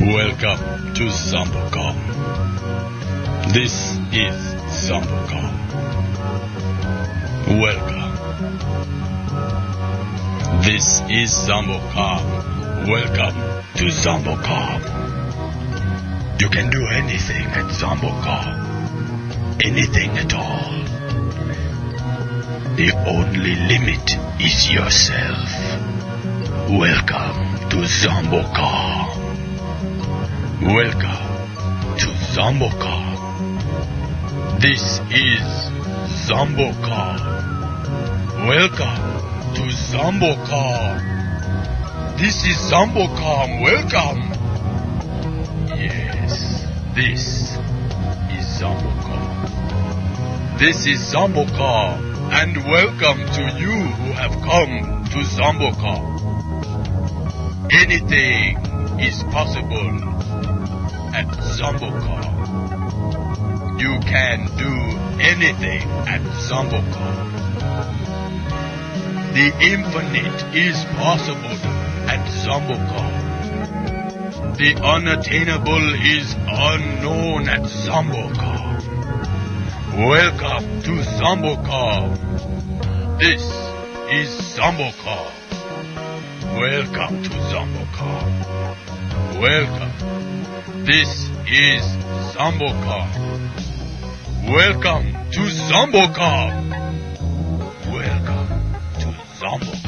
Welcome to Zombocom. This is Zombocom. Welcome. This is Zombocom. Welcome to Zombocom. You can do anything at Zombocom. Anything at all. The only limit is yourself. Welcome to Zombocom. Welcome to Zombocom. This is Zombocom. Welcome to Zombocom. This is Zombocom. Welcome. Yes, this is Zombocom. This is Zombocom. And welcome to you who have come to Zombocom. Anything is possible at Zombocom. You can do anything at Zombocom. The infinite is possible at Zombocom. The unattainable is unknown at Zombocom. Welcome to Zombocom. This is Zombocom. Welcome to Zombocom. Welcome. This is Zombocom. Welcome to Zombocom. Welcome to Zombocom.